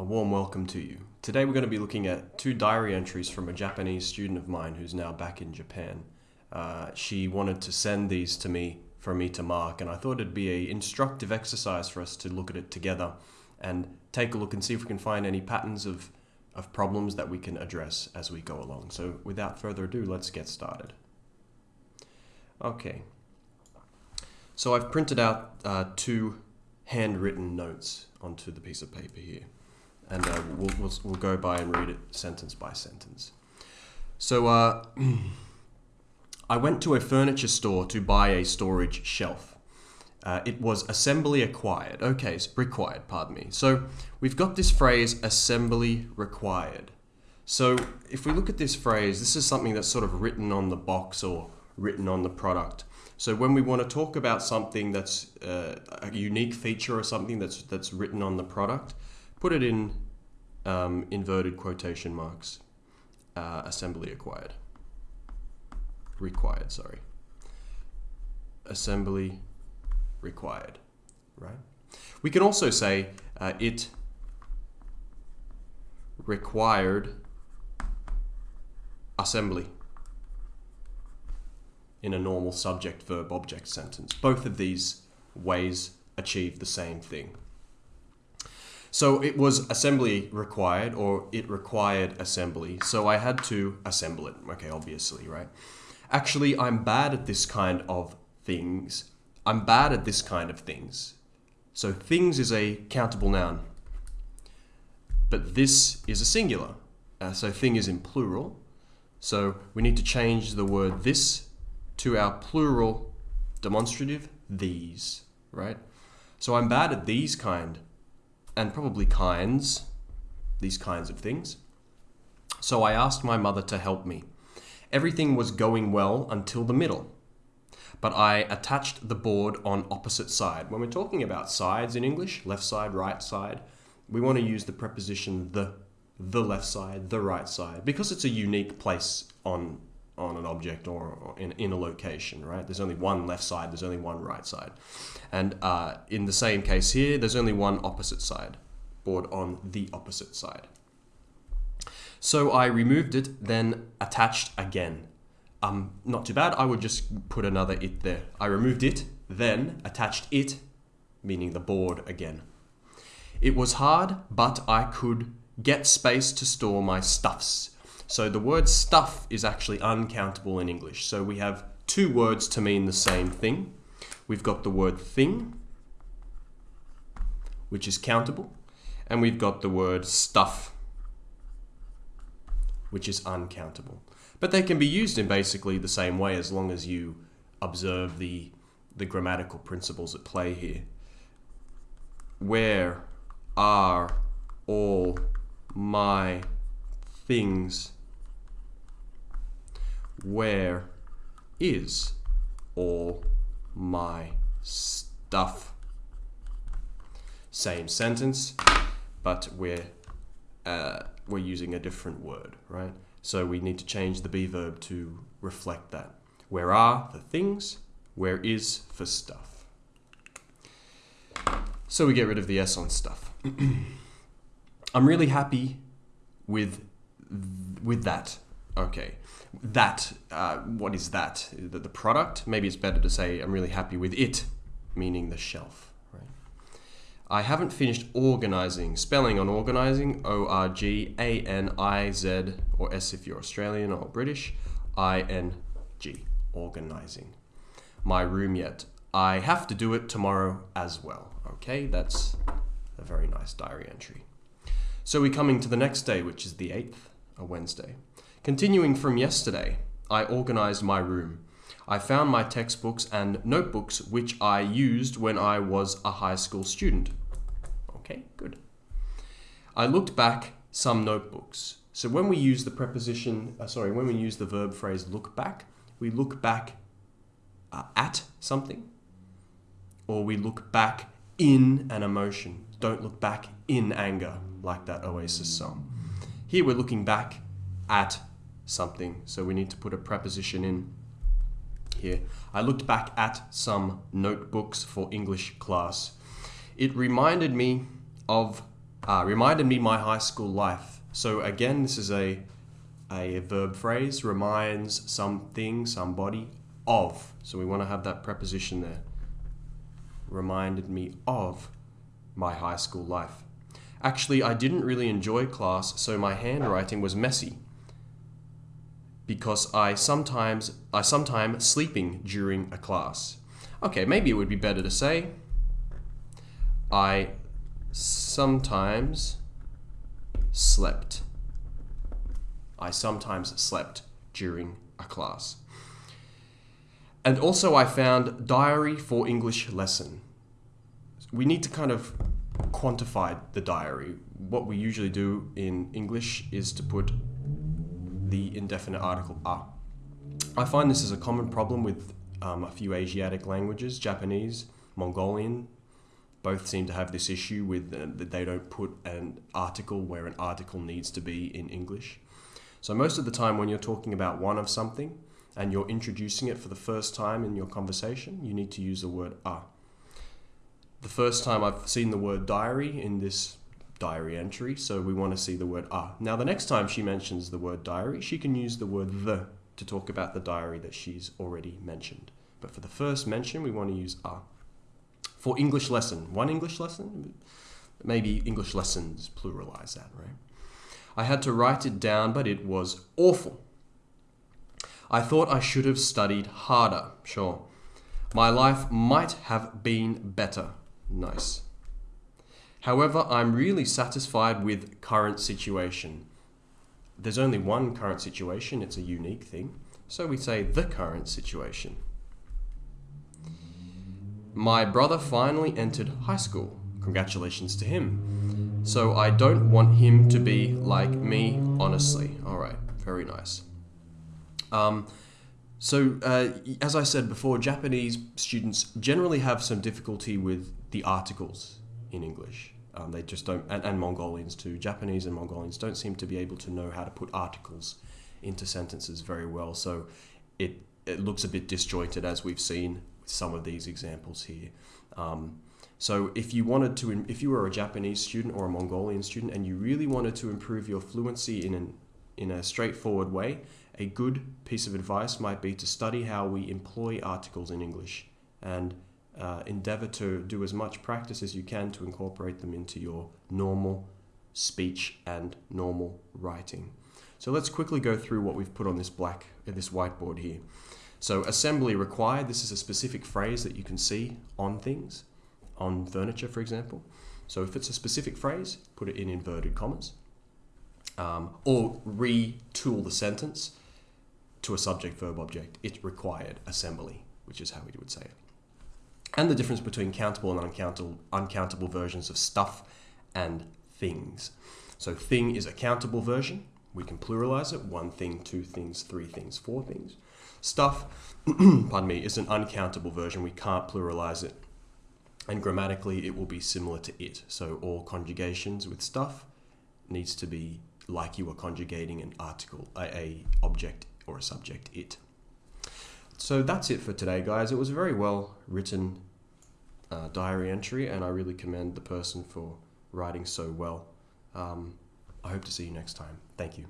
A warm welcome to you. Today we're going to be looking at two diary entries from a Japanese student of mine who's now back in Japan. Uh, she wanted to send these to me for me to mark, and I thought it'd be a instructive exercise for us to look at it together and take a look and see if we can find any patterns of, of problems that we can address as we go along. So without further ado, let's get started. Okay. So I've printed out uh, two handwritten notes onto the piece of paper here. And uh, we'll, we'll, we'll, go by and read it sentence by sentence. So uh, I went to a furniture store to buy a storage shelf. Uh, it was assembly acquired. Okay, required, pardon me. So we've got this phrase assembly required. So if we look at this phrase, this is something that's sort of written on the box or written on the product. So when we want to talk about something that's uh, a unique feature or something that's that's written on the product, put it in um, inverted quotation marks. Uh, assembly acquired. Required, sorry. Assembly required, right? We can also say uh, it required assembly in a normal subject verb object sentence. Both of these ways achieve the same thing. So it was assembly required or it required assembly. So I had to assemble it. Okay, obviously, right? Actually, I'm bad at this kind of things. I'm bad at this kind of things. So things is a countable noun. But this is a singular. Uh, so thing is in plural. So we need to change the word this to our plural demonstrative these, right? So I'm bad at these kind and probably kinds, these kinds of things. So I asked my mother to help me. Everything was going well until the middle. But I attached the board on opposite side. When we're talking about sides in English, left side, right side, we want to use the preposition the, the left side, the right side, because it's a unique place on on an object or, in, in a location, right? There's only one left side, there's only one right side. And uh, in the same case here, there's only one opposite side, board on the opposite side. So I removed it, then attached again. Um, not too bad, I would just put another it there. I removed it, then attached it, meaning the board again. It was hard, but I could get space to store my stuffs so the word stuff is actually uncountable in English. So we have two words to mean the same thing. We've got the word thing, which is countable, and we've got the word stuff, which is uncountable. But they can be used in basically the same way as long as you observe the, the grammatical principles at play here. Where are all my things where is all my stuff? Same sentence, but we're, uh, we're using a different word, right? So we need to change the be verb to reflect that. Where are for things, where is for stuff. So we get rid of the S on stuff. I'm really happy with with that. Okay that, uh, what is that? The, the product? Maybe it's better to say I'm really happy with it, meaning the shelf. Right? I haven't finished organizing. Spelling on organizing, O-R-G-A-N-I-Z, or S if you're Australian or British, I-N-G, organizing. My room yet. I have to do it tomorrow as well. Okay, that's a very nice diary entry. So we're coming to the next day, which is the 8th, a Wednesday. Continuing from yesterday, I organized my room. I found my textbooks and notebooks which I used when I was a high school student. Okay, good. I looked back some notebooks. So when we use the preposition, uh, sorry, when we use the verb phrase look back, we look back uh, at something or we look back in an emotion. Don't look back in anger like that Oasis song. Here we're looking back at something. So we need to put a preposition in here. I looked back at some notebooks for English class. It reminded me of Uh, reminded me my high school life. So again, this is a a verb phrase reminds something, somebody of. So we want to have that preposition there. Reminded me of my high school life. Actually, I didn't really enjoy class, so my handwriting was messy because I sometimes I sometimes sleeping during a class. Okay, maybe it would be better to say I sometimes slept. I sometimes slept during a class. And also I found diary for English lesson. We need to kind of quantify the diary. What we usually do in English is to put the indefinite article a. I find this is a common problem with um, a few Asiatic languages, Japanese, Mongolian, both seem to have this issue with uh, that they don't put an article where an article needs to be in English. So most of the time when you're talking about one of something and you're introducing it for the first time in your conversation, you need to use the word a. The first time I've seen the word diary in this diary entry, so we want to see the word ah. Now the next time she mentions the word diary, she can use the word the to talk about the diary that she's already mentioned. But for the first mention, we want to use ah. For English lesson, one English lesson? Maybe English lessons, pluralize that, right? I had to write it down, but it was awful. I thought I should have studied harder, sure. My life might have been better. Nice. However, I'm really satisfied with current situation. There's only one current situation, it's a unique thing. So we say the current situation. My brother finally entered high school. Congratulations to him. So I don't want him to be like me, honestly. All right, very nice. Um, so, uh, as I said before, Japanese students generally have some difficulty with the articles in English. Um, they just don't, and, and Mongolians too. Japanese and Mongolians don't seem to be able to know how to put articles into sentences very well. So, it it looks a bit disjointed as we've seen with some of these examples here. Um, so if you wanted to, if you were a Japanese student or a Mongolian student and you really wanted to improve your fluency in an, in a straightforward way, a good piece of advice might be to study how we employ articles in English and uh, endeavor to do as much practice as you can to incorporate them into your normal speech and normal writing. So let's quickly go through what we've put on this black, uh, this whiteboard here. So assembly required, this is a specific phrase that you can see on things on furniture, for example. So if it's a specific phrase, put it in inverted commas. Um, or retool the sentence to a subject verb object. It required assembly, which is how we would say it. And the difference between countable and uncountable, uncountable versions of stuff and things. So thing is a countable version. We can pluralize it. One thing, two things, three things, four things. Stuff, pardon me, is an uncountable version. We can't pluralize it and grammatically it will be similar to it. So all conjugations with stuff needs to be like you are conjugating an article, a, a object or a subject, it. So that's it for today, guys. It was a very well written uh, diary entry, and I really commend the person for writing so well. Um, I hope to see you next time. Thank you.